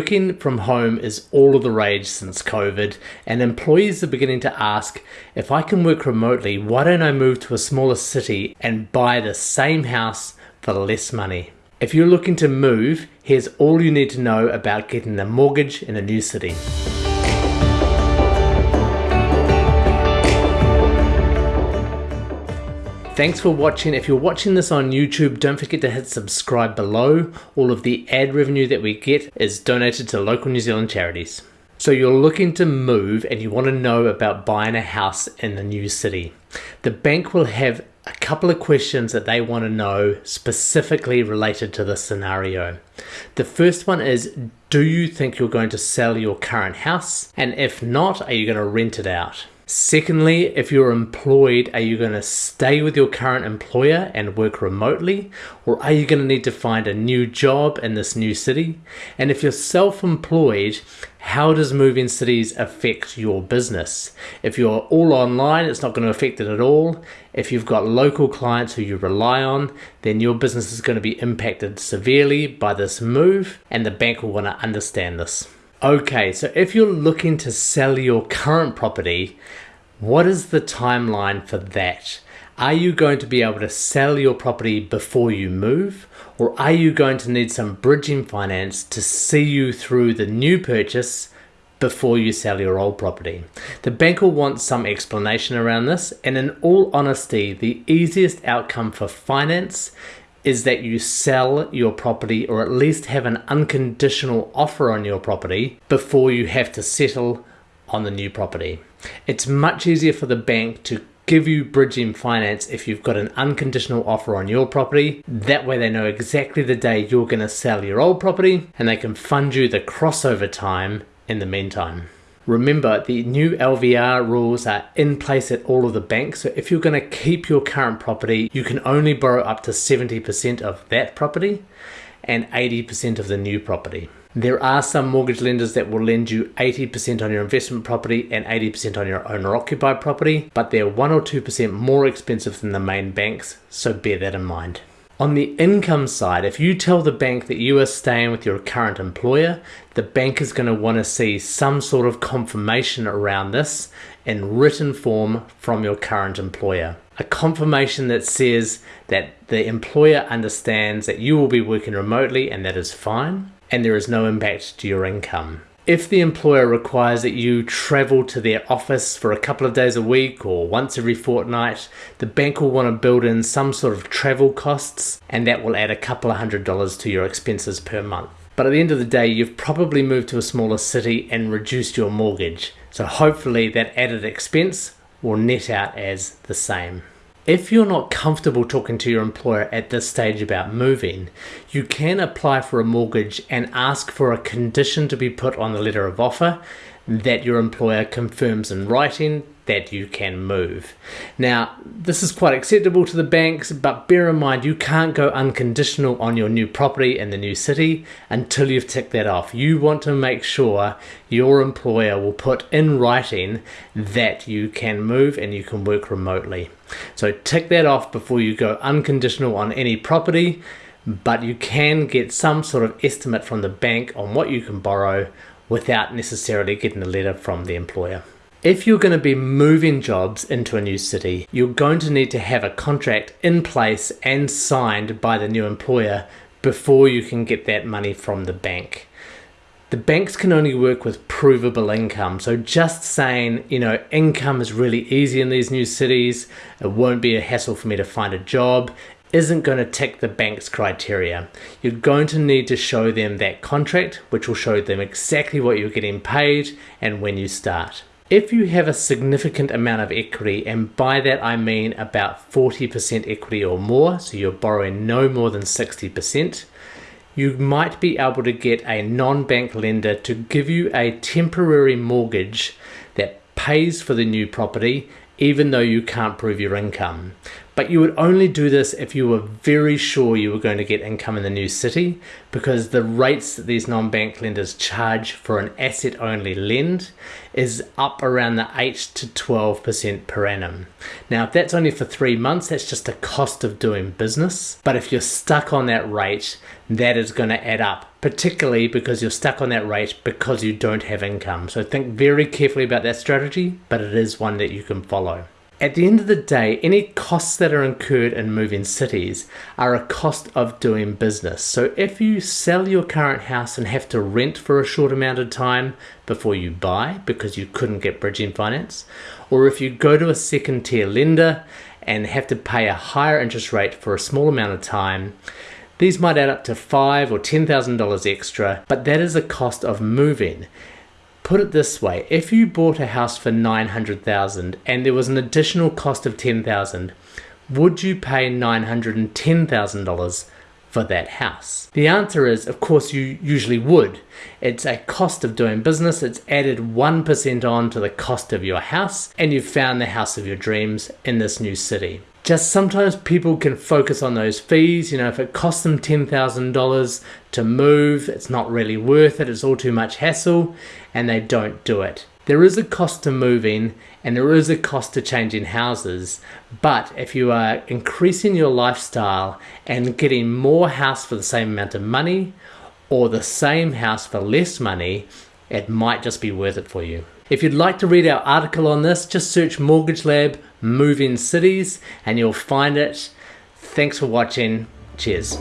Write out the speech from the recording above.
Working from home is all of the rage since COVID, and employees are beginning to ask if I can work remotely, why don't I move to a smaller city and buy the same house for less money? If you're looking to move, here's all you need to know about getting a mortgage in a new city. Thanks for watching. If you're watching this on YouTube, don't forget to hit subscribe below. All of the ad revenue that we get is donated to local New Zealand charities. So you're looking to move and you want to know about buying a house in a new city. The bank will have a couple of questions that they want to know specifically related to this scenario. The first one is, do you think you're going to sell your current house? And if not, are you going to rent it out? Secondly, if you're employed, are you going to stay with your current employer and work remotely? Or are you going to need to find a new job in this new city? And if you're self-employed, how does moving cities affect your business? If you're all online, it's not going to affect it at all. If you've got local clients who you rely on, then your business is going to be impacted severely by this move and the bank will want to understand this. Okay, so if you're looking to sell your current property, what is the timeline for that? Are you going to be able to sell your property before you move? Or are you going to need some bridging finance to see you through the new purchase before you sell your old property? The bank will want some explanation around this, and in all honesty, the easiest outcome for finance is that you sell your property or at least have an unconditional offer on your property before you have to settle on the new property. It's much easier for the bank to give you bridging finance if you've got an unconditional offer on your property. That way they know exactly the day you're going to sell your old property and they can fund you the crossover time in the meantime. Remember, the new LVR rules are in place at all of the banks. So if you're going to keep your current property, you can only borrow up to 70% of that property and 80% of the new property. There are some mortgage lenders that will lend you 80% on your investment property and 80% on your owner occupied property, but they're 1 or 2% more expensive than the main banks, so bear that in mind. On the income side, if you tell the bank that you are staying with your current employer, the bank is going to want to see some sort of confirmation around this in written form from your current employer. A confirmation that says that the employer understands that you will be working remotely and that is fine, and there is no impact to your income. If the employer requires that you travel to their office for a couple of days a week or once every fortnight, the bank will want to build in some sort of travel costs and that will add a couple of hundred dollars to your expenses per month. But at the end of the day, you've probably moved to a smaller city and reduced your mortgage. So hopefully that added expense will net out as the same. If you're not comfortable talking to your employer at this stage about moving, you can apply for a mortgage and ask for a condition to be put on the letter of offer that your employer confirms in writing that you can move. Now, this is quite acceptable to the banks, but bear in mind you can't go unconditional on your new property in the new city until you've ticked that off. You want to make sure your employer will put in writing that you can move and you can work remotely. So tick that off before you go unconditional on any property, but you can get some sort of estimate from the bank on what you can borrow without necessarily getting a letter from the employer. If you're going to be moving jobs into a new city, you're going to need to have a contract in place and signed by the new employer before you can get that money from the bank. The banks can only work with provable income. So just saying, you know, income is really easy in these new cities, it won't be a hassle for me to find a job, isn't going to tick the bank's criteria. You're going to need to show them that contract, which will show them exactly what you're getting paid and when you start. If you have a significant amount of equity, and by that I mean about 40% equity or more, so you're borrowing no more than 60%, you might be able to get a non-bank lender to give you a temporary mortgage that pays for the new property even though you can't prove your income. But you would only do this if you were very sure you were going to get income in the new city because the rates that these non-bank lenders charge for an asset only lend is up around the 8 to 12% per annum. Now, if that's only for three months, that's just a cost of doing business. But if you're stuck on that rate, that is going to add up, particularly because you're stuck on that rate because you don't have income. So think very carefully about that strategy, but it is one that you can follow. At the end of the day, any costs that are incurred in moving cities are a cost of doing business. So if you sell your current house and have to rent for a short amount of time before you buy because you couldn't get bridging finance, or if you go to a second tier lender and have to pay a higher interest rate for a small amount of time, these might add up to five or ten thousand dollars extra, but that is a cost of moving put it this way if you bought a house for 900,000 and there was an additional cost of 10,000 would you pay $910,000 for that house? The answer is, of course, you usually would. It's a cost of doing business, it's added 1% on to the cost of your house, and you've found the house of your dreams in this new city just sometimes people can focus on those fees. You know, if it costs them $10,000 to move, it's not really worth it, it's all too much hassle, and they don't do it. There is a cost to moving and there is a cost to changing houses, but if you are increasing your lifestyle and getting more house for the same amount of money or the same house for less money, it might just be worth it for you. If you'd like to read our article on this, just search Mortgage Lab Move in Cities and you'll find it. Thanks for watching. Cheers.